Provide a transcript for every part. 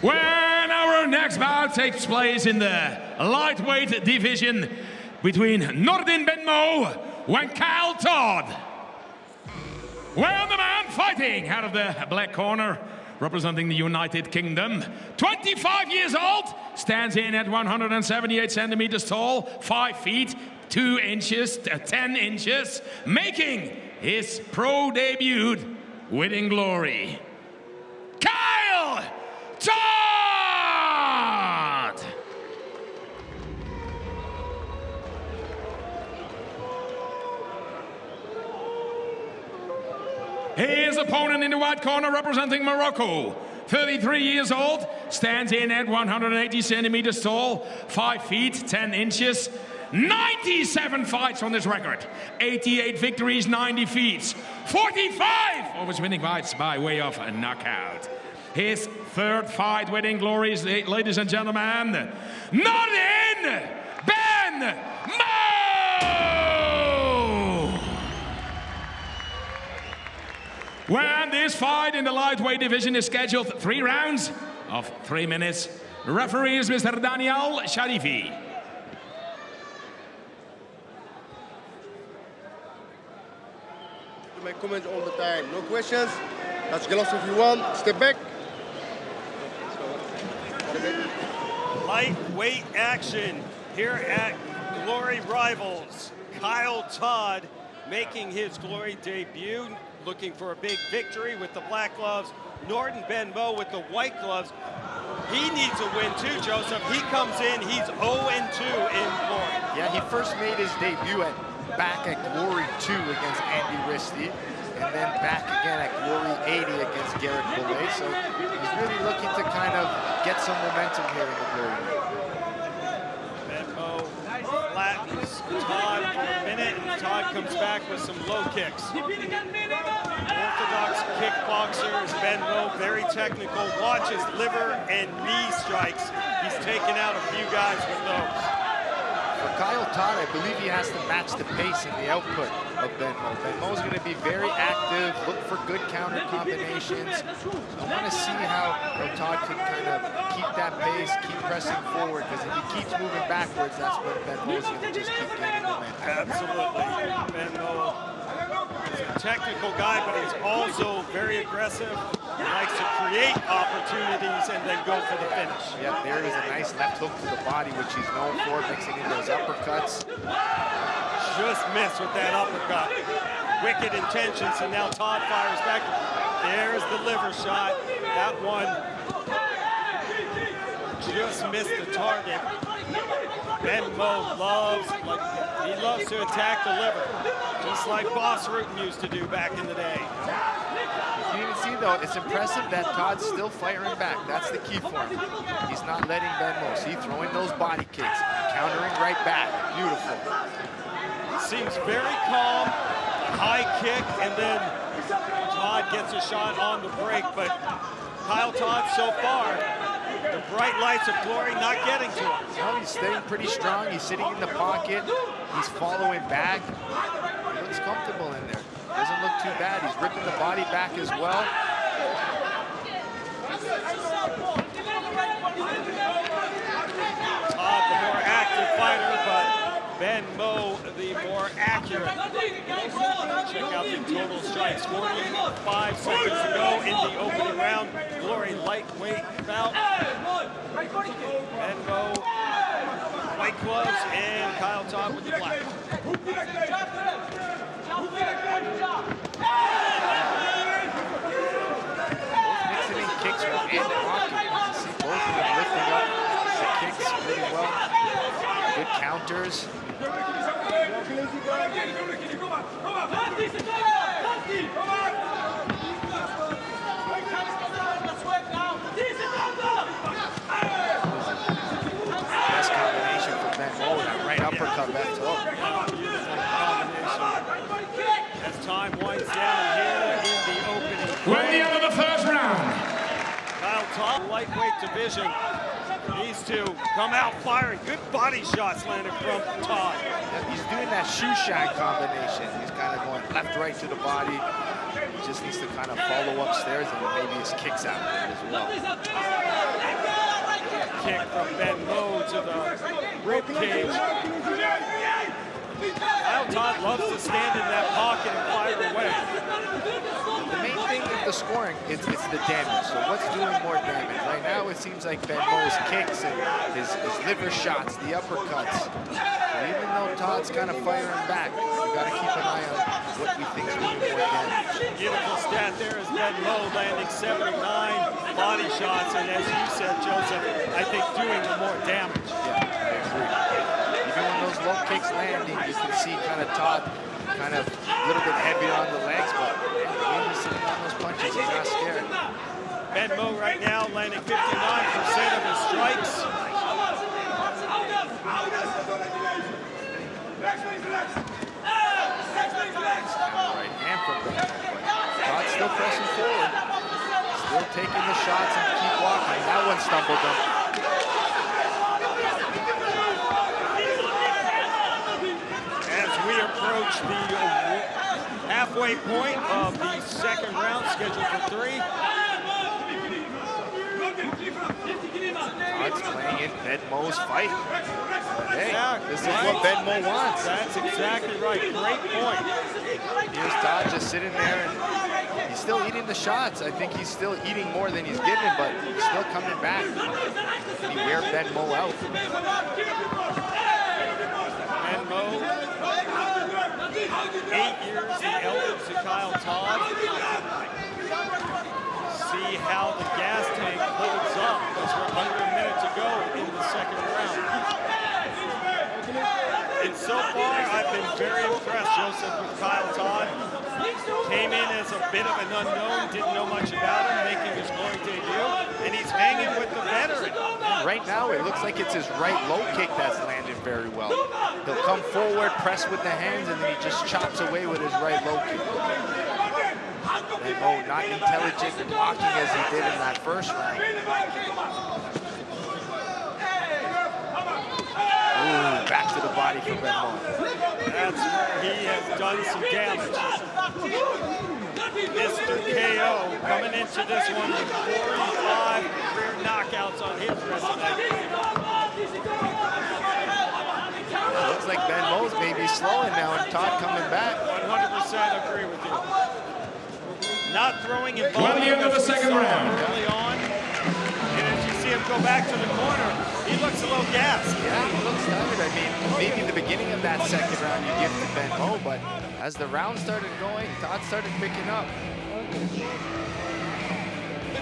When our next bout takes place in the lightweight division between Nordin Benmo and Kyle Todd. When the man fighting out of the black corner, representing the United Kingdom, 25 years old, stands in at 178 centimeters tall, 5 feet, 2 inches, uh, 10 inches, making his pro debut winning glory. His opponent in the white corner representing Morocco, 33 years old, stands in at 180 centimeters tall, 5 feet 10 inches, 97 fights on this record, 88 victories, 90 defeats, 45 of his winning fights by way of a knockout. His third fight winning glories, ladies and gentlemen, Nordin Ben! When this fight in the lightweight division is scheduled three rounds of three minutes, referee is Mr. Daniel Sharifi. to make comments all the time. No questions. Touch gloves if you want. Step back. Lightweight action here at Glory Rivals. Kyle Todd making his Glory debut, looking for a big victory with the black gloves. Nordin Benmo with the white gloves. He needs a win too, Joseph. He co2 in, he's 0-2 in Glory. Yeah, he first made his debut at back at Glory 2 against Andy Ristie, and then back again at Glory 80 against Guerric Billet. So he's really looking to kind of get some momentum here in the Glory. Benmo flattens Todd for a minute, and Todd comes back with some low kicks. Orthodox kickboxer is Benmo, very technical, watches liver and knee strikes. He's taken out a few guys with those. For Kyle Todd, I believe he has to match the pace and the output of Benmo. Benmo's going to be very active, look for good counter combinations. I want to see how, Todd can kind of keep that pace, keep pressing forward, because if he keeps moving backwards, that's when Benmo's going to just keep getting momentum. Absolutely. Benmo is a technical guy, but he's also very aggressive. He likes to create opportunities and then go for the finish. Yeah, there is a nice left hook to the body, which he's known for, mixing in those uppercuts. Just missed with that uppercut. Wicked intentions, and now Todd fires back. There's the liver shot. That one just missed the target. Benmo loves, like, he loves to attack the liver, just like Bas Rutten used to do back in the day. You can see though, it's impressive that Todd's still firing back. That's the key for him. He's not letting Benmo. See, throwing those body kicks, countering right back. Beautiful. Seems very calm, high kick, and then Todd gets a shot on the break, but Kyle Todd so far, the bright lights of glory not getting to him. No, he's staying pretty strong. He's sitting in the pocket. He's following back. He looks comfortable in there. Doesn't look too bad. He's ripping the body back as well. Todd, the more active fighter, but Benmo, the more accurate. Check out the total strikes. 45 seconds to go in the opening round. Glory lightweight bout. Benmo, white gloves, and Kyle Todd with the black. Mixing in kicks and blocking. You can see both of them lifting up the kicks pretty well. Good counters. Best combination for Ben Mo, that right uppercut back to hook. As time winds down here in the opening. We're at the end of the first round. Kyle Todd, lightweight division, needs to come out firing. Good body shots landed from Todd. Yeah, he's doing that shoe shine combination. He's kind of going left, right to the body. He just needs to kind of follow upstairs and then maybe his kicks out as well. kick from Benmo to the rib cage. Kyle Todd loves to stand in that pocket and fire away. The main thing with the scoring is it's the damage. So what's doing more damage? Right now it seems like Ben Mo's kicks and his, his liver shots, the uppercuts. So even though Todd's kind of firing back, we got to keep an eye on what we think is doing more damage. Beautiful stat there is Ben Mo landing 79 body shots, and as you said, Joseph, I think doing the more damage. Yeah, I agree. Even when those low kicks landing, you can see kind of Todd kind of a little bit heavy on the legs, but those punches, he's not scared. Ben Mo right now landing 59% of his strikes. Right hand from Ben. Todd's still pressing forward. Still taking the shots and keep walking. That one stumbled him. As we approach the halfway point of the second round, scheduled for three. Todd's playing in Ben Mo's fight. But hey, Yeah, this is right. what Ben Mo wants. That's exactly right. Great point. Here's Todd just sitting there and he's still eating the shots. I think he's still eating more than he's giving, but he's still coming back. Can he wear Ben Mo out? Ben Mo, eight years the elder to Kyle Todd. See how the gas tank holds up as we're under a minute to go in the second round. And so far, I've been very impressed, Joseph, with Kyle Todd. Came in as a bit of an unknown, didn't know much about him, making his glory debut, and he's hanging with the veteran. Right now, it looks like it's his right low kick that's landed very well. He'll come forward, press with the hands, and then he just chops away with his right low kick. Ben Mo oh, not intelligent and blocking as he did in that first round. Ooh, back to the body for Ben. That's he has done some damage. Mr. KO coming into this one with 45 career knockouts on his resume. Looks like Ben Mo's maybe slowing now and Todd coming back. 100% agree with you. Not throwing in Well, the end of the second round. early on. And as you see him go back to the corner, he looks a little gassed. Yeah, he looks tired. I mean, maybe the beginning of that second round you give to Ben Mo, but as the round started going, Todd started picking up.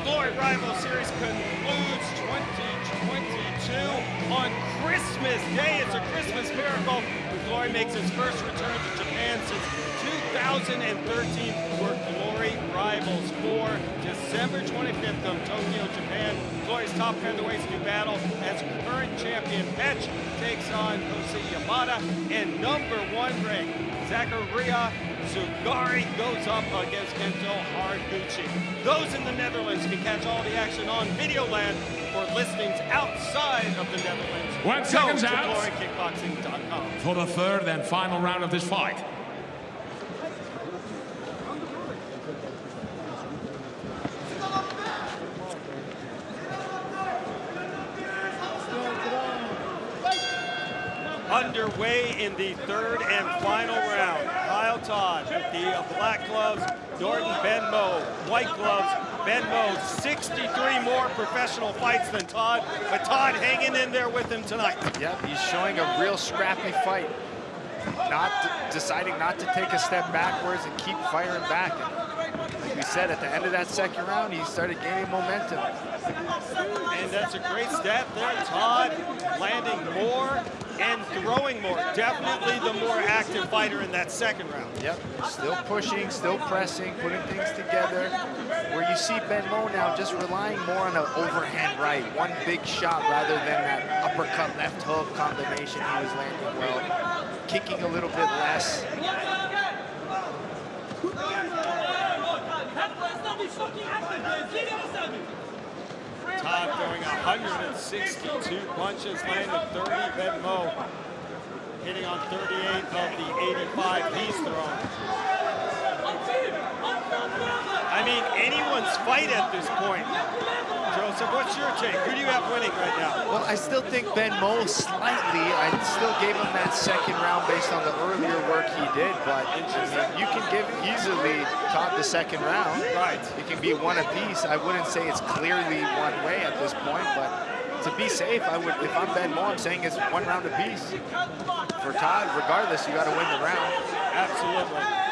Glory Rival Series concludes 2022 on Christmas Day. It's a Christmas miracle. Glory makes its first return to Japan since 2013 for Glory Rivals for December 25th of Tokyo, Japan. Glory's top featherweights do battle as current champion Petch takes on Kosei Yamada and number one ranked Zakaria Zouggary goes up against Kento Haraguchi. Those in the Netherlands can catch all the action on Videoland for listings outside of the Netherlands. One seconds out. glorykickboxing.com. For the third and final round of this fight. Underway in the third and final round. Todd with the uh, black gloves, Nordin Benmo, white gloves. Benmo, 63 more professional fights than Todd, but Todd hanging in there with him tonight. Yep, he's showing a real scrappy fight. Not deciding not to take a step backwards and keep firing back. And like we said, at the end of that second round, he started gaining momentum. And that's a great stat there. Todd landing more and throwing more. Definitely the more active fighter in that second round. Yep, still pushing, still pressing, putting things together. Where you see Ben Mo now just relying more on an overhand right, one big shot rather than that uppercut left hook combination he was landing well. Kicking a little bit less. Todd throwing 162 punches, landing 30. Benmo hitting on 38 of the 85 he's thrown. I mean, anyone's fight at this point, Joseph. What's your take? Who do you have winning right now? Well, I still think Ben Mo slightly. I still gave him that second round based on the earlier work did, but you can give easily Todd the second round. Right. It can be one apiece. I wouldn't say it's clearly one way at this point, but to be safe, I would. If I'm Ben Mo, I'm saying it's one round apiece. For Todd, regardless, you got to win the round. Absolutely.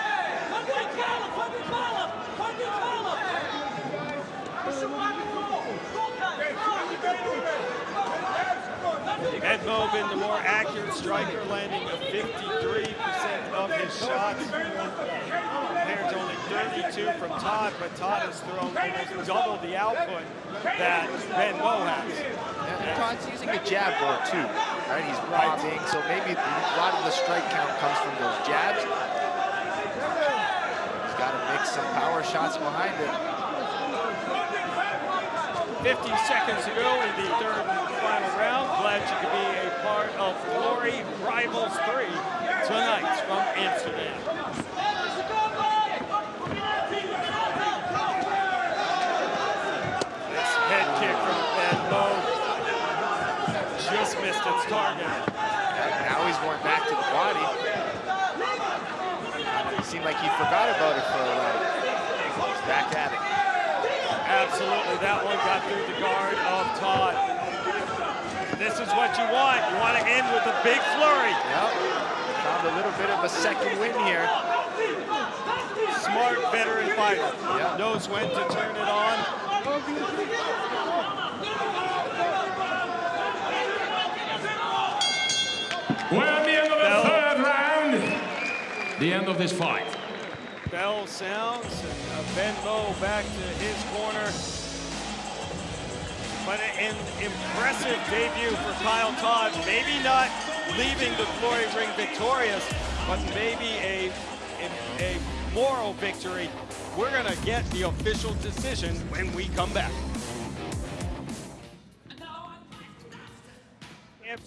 Benmo been the more accurate striker, landing 53% of his shots to only 32 from Todd, but Todd has thrown almost double the output that Ben Mo has. Yeah, Todd's using a jab more too, right? He's robbing, so maybe a lot of the strike count comes from those jabs. He's got to mix some power shots behind it. 50 seconds to go in the third round. Glad you could be a part of Glory Rivals 3 tonight from Amsterdam. This head kick from Ben Mo just missed its target. Now he's going back to the body. It seemed like he forgot about it for a while. He's back at it. Absolutely, that one got through the guard of Todd. This is what you want. You want to end with a big flurry. Yep. Found a little bit of a second win here. Smart veteran fighter. Yep. Knows when to turn it on. We're at the end of the Bell. third round. The end of this fight. Bell sounds and uh, Ben Mo back to his corner. But an impressive debut for Kyle Todd. Maybe not leaving the glory ring victorious, but maybe a, a, a moral victory. We're going to get the official decision when we come back.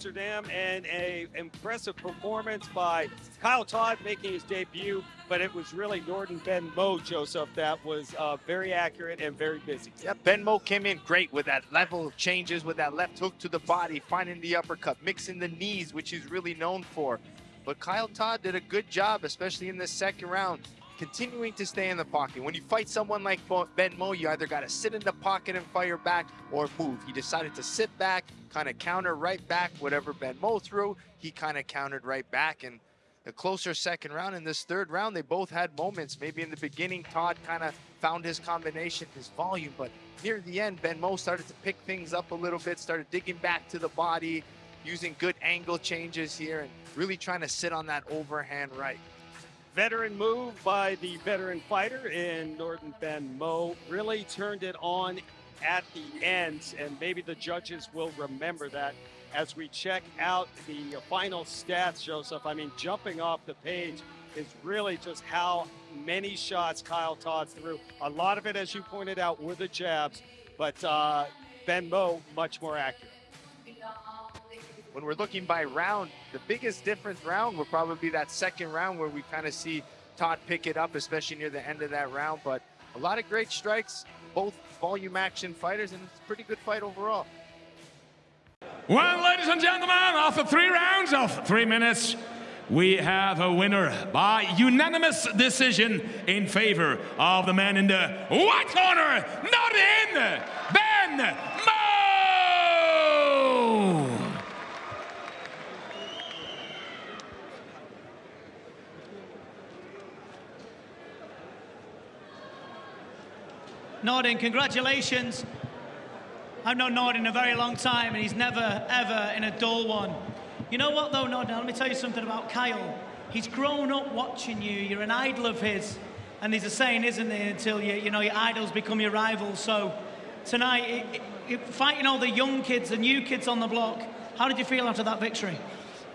Amsterdam and a impressive performance by Kyle Todd making his debut, but it was really Nordin Ben Mo, Joseph, that was uh, very accurate and very busy. Yep, Ben Mo came in great with that level of changes, with that left hook to the body, finding the uppercut, mixing the knees, which he's really known for. But Kyle Todd did a good job, especially in this second round, continuing to stay in the pocket. When you fight someone like Ben Mo, you either got to sit in the pocket and fire back or move. He decided to sit back, kind of counter right back whatever Ben Mo threw. He kind of countered right back and the closer second round. In this third round, they both had moments. Maybe in the beginning, Todd kind of found his combination, his volume, but near the end, Ben Mo started to pick things up a little bit, started digging back to the body, using good angle changes here, and really trying to sit on that overhand right. Veteran move by the veteran fighter in Nordin Ben Mo really turned it on at the end, and maybe the judges will remember that as we check out the final stats, Joseph. I mean, jumping off the page is really just how many shots Kyle Todd threw. A lot of it, as you pointed out, were the jabs, but uh, Ben Mo much more accurate. When we're looking by round, the biggest difference round will probably be that second round where we kind of see Todd pick it up, especially near the end of that round. But a lot of great strikes, both volume action fighters, and it's a pretty good fight overall. Well, ladies and gentlemen, after three rounds of three minutes, we have a winner by unanimous decision in favor of the man in the white corner, Nordin Ben Mo. Nordin, congratulations. I've known Nordin a very long time, and he's never, ever in a dull one. You know what, though, Nordin? Let me tell you something about Kyle. He's grown up watching you. You're an idol of his. And there's a saying, isn't there, until you, you know, your idols become your rivals. So tonight, it, it, fighting all the young kids, the new kids on the block, how did you feel after that victory?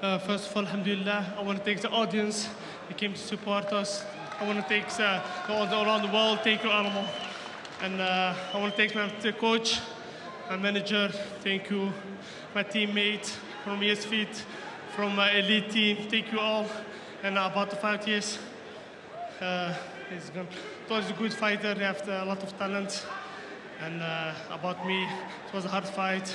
Uh, first of all, alhamdulillah, I want to thank the audience They came to support us. I want to thank uh, all around the world, thank you, Alamo. And uh, I want to thank my coach, my manager, thank you, my teammate from ESFIT, from my elite team, thank you all. And about the fight, yes, uh, he's gone. Todd is a good fighter, he has a lot of talent. And uh, about me, it was a hard fight,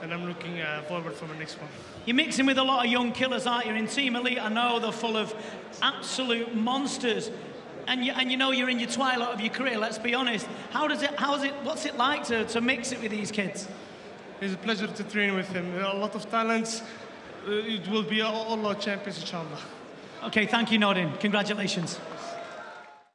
and I'm looking uh, forward for the next one. You're mixing with a lot of young killers, aren't you? In Team Elite, I know they're full of absolute monsters. And you, and you know you're in your twilight of your career, let's be honest. How does it, how's it, what's it like to, to mix it with these kids? It's a pleasure to train with him. A lot of talents. Uh, it will be all, all our champions, inshallah. Okay, thank you, Nordin. Congratulations.